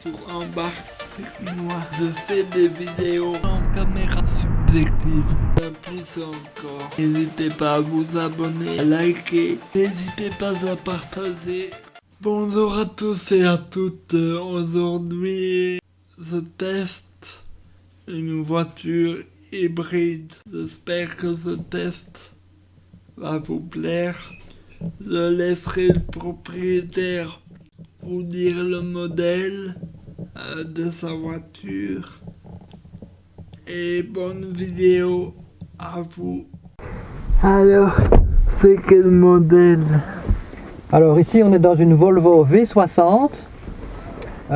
sur. Je fais des vidéos en caméra subjective. Plus encore, n'hésitez pas à vous abonner, à liker, n'hésitez pas à partager. Bonjour à tous et à toutes, aujourd'hui je teste une voiture hybride. J'espère que ce test va vous plaire. Je laisserai le propriétaire vous dire le modèle euh, de sa voiture. Et bonne vidéo à vous. Alors, c'est quel modèle? Alors ici on est dans une Volvo V60,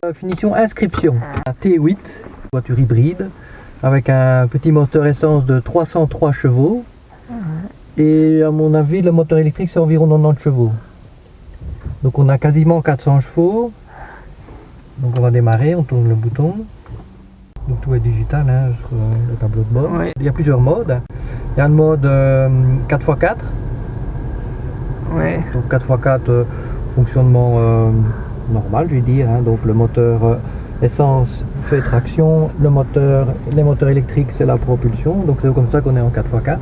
euh, finition inscription, un T8, voiture hybride, avec un petit moteur essence de 303 chevaux. Et à mon avis le moteur électrique c'est environ 90 chevaux. Donc on a quasiment 400 chevaux. Donc on va démarrer, on tourne le bouton. Donc tout est digital hein, sur le tableau de bord. Il y a plusieurs modes. Il y a le mode euh, 4x4. Ouais. Donc 4x4 euh, fonctionnement euh, normal je vais dire. hein. Donc le moteur euh, essence fait traction, le moteur, les moteurs électriques c'est la propulsion. Donc c'est comme ça qu'on est en 4x4.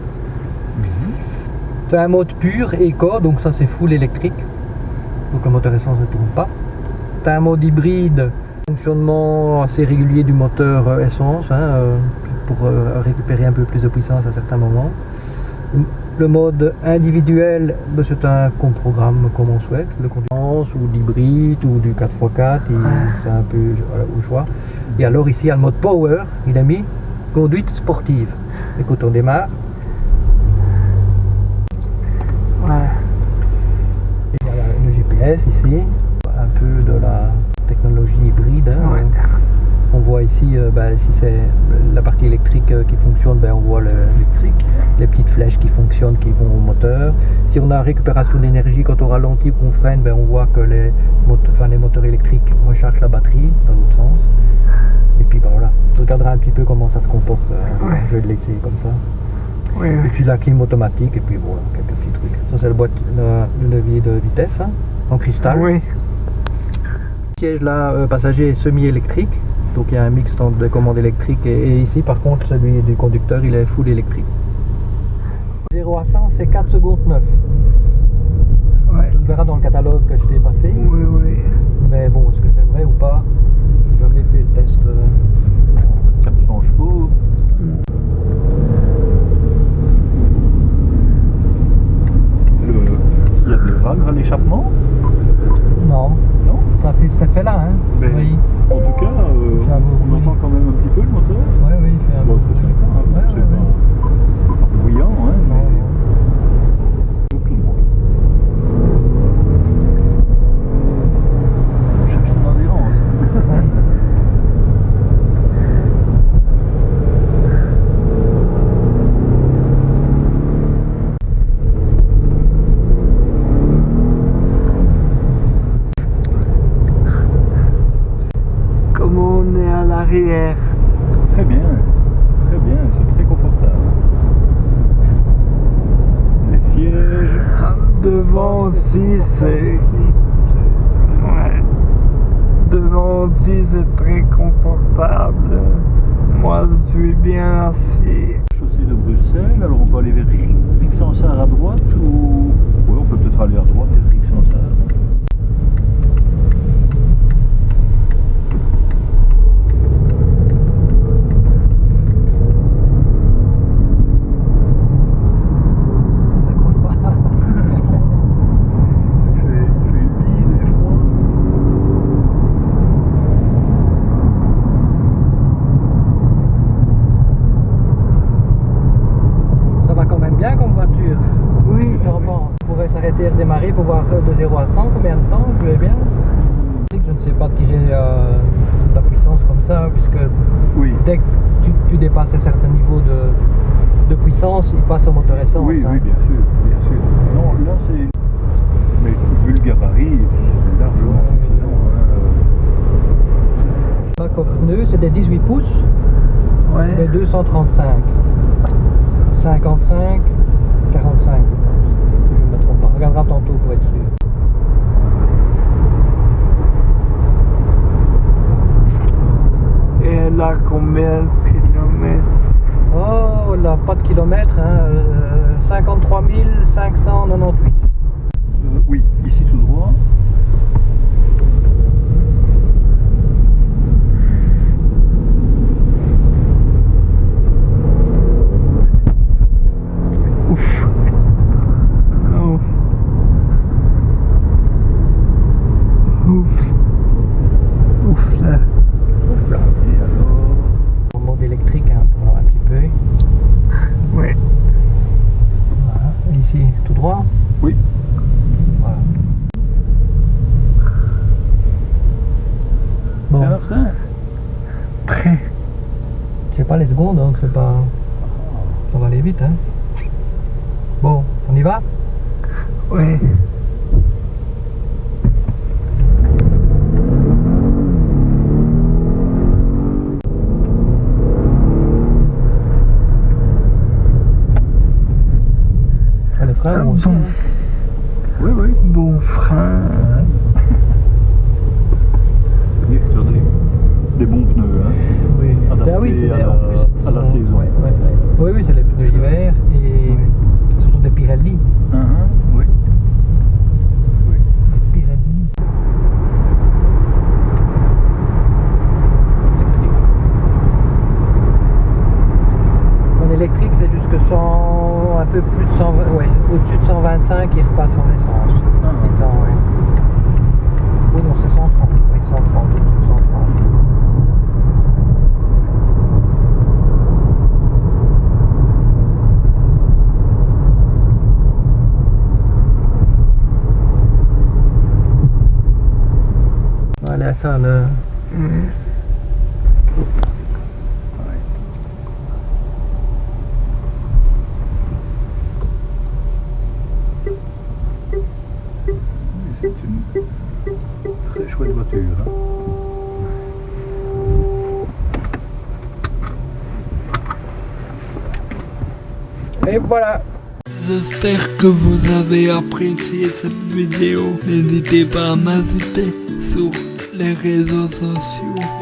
C'est un mode pur éco, donc ça c'est full électrique. Donc le moteur essence ne tourne pas. Tu as un mode hybride, fonctionnement assez régulier du moteur euh, essence, hein, euh, pour euh, récupérer un peu plus de puissance à certains moments. Le mode individuel, ben, c'est un qu'on programme comme on souhaite, le conduisance ou l'hybride ou du 4x4, il- c'est un peu au choix. Et alors ici il y a le mode power, il a mis conduite sportive. Écoute, on démarre. Ouais. Et voilà le Un peu de la technologie hybride. hein. Ouais. On voit ici, euh, ben, si c'est la partie électrique euh, qui fonctionne, ben, on voit le- l'électrique, les petites flèches qui fonctionnent, qui vont au moteur. Si on a récupération d'énergie, quand on ralentit ou qu'on freine, ben, on voit que les, mot- enfin, les moteurs électriques rechargent la batterie dans l'autre sens. Et puis ben, voilà, on regardera un petit peu comment ça se comporte. euh, Ouais. Je vais le laisser comme ça. Ouais. Et puis la clim automatique, et puis voilà, quelques petits trucs. Ça c'est le, boîte, le, le levier de vitesse hein, en cristal. Oui. Le siège là, euh, passager est semi-électrique. Donc il y a un mix entre de commandes électriques et, et ici par contre celui du conducteur il est full électrique. 0 à 100 c'est 4 secondes 9. Ouais. Tu le verras dans le catalogue que je t'ai passé. Oui, oui. Mais bon, est-ce que c'est vrai ou pas? J'ai jamais fait le test. euh, 400 chevaux. Le, il y a des vagues à l'échappement Non, Non ça fait cet effet là. Hein Mais Oui, En tout cas, euh, Fait un beau on bruit. entend quand même un petit peu le moteur. oui, oui, il fait un Bon, peu ça, c'est bruit. pas, hein, Ouais, c'est ouais, pas, c'est pas bruyant, hein, Non, mais non. aucun bruit. On cherche son adhérence. Comment on est à l'arrière Très bien, très bien, c'est très confortable. Les sièges. Ah, Devant aussi, c'est. Ouais. Devant aussi, c'est très confortable. Moi, je suis bien assis. Chaussée de Bruxelles, alors on peut aller vers Rixensart à droite ou. Oui, on peut peut-être aller à droite vers Rixensart. N'accroche pas. Il fait, il fait humide et froid. Ça va quand même bien comme voiture. Oui. Normalement, on pourrait s'arrêter et redémarrer pour voir euh, de 0 à 100 combien de temps, bien? Je ne sais pas tirer euh, la puissance comme ça, puisque Oui. dès que tu, tu dépasses un certain niveau de, de puissance, il passe au moteur essence. Oui, hein. oui, bien sûr, bien sûr. Non, là c'est. Mais vu le gabarit, c'est largement Ouais, suffisant. hein. Là, comme pneu, c'est des 18 pouces, des Ouais. 235. 55, reviendra tantôt pour être sûr. Et là, combien donc c'est pas. Ça va aller vite, hein. Bon, on y va? Ouais. Ah, Les frères Ah, bon. hein. Oui, oui. Bon frein. Des, des bons pneus. Hein. Oui. Ah oui, c'est à des- la- saison. ouais, ouais, ouais. Oui, oui, c'est les pneus d'hiver et surtout des Pirelli. Hein, oui. oui. Pirelli. En électrique, c'est jusque 100, un peu plus de 120, ouais, au-dessus de 125, il repasse en essence. Ah. C'est ouais. Oui, non, c'est 130, oui, 130, au-dessus de 130. Voilà ça, le... Oui, C'est une très chouette voiture. hein. Et voilà J'espère que vous avez apprécié cette vidéo. N'hésitez pas à m'ajouter sur de Jesús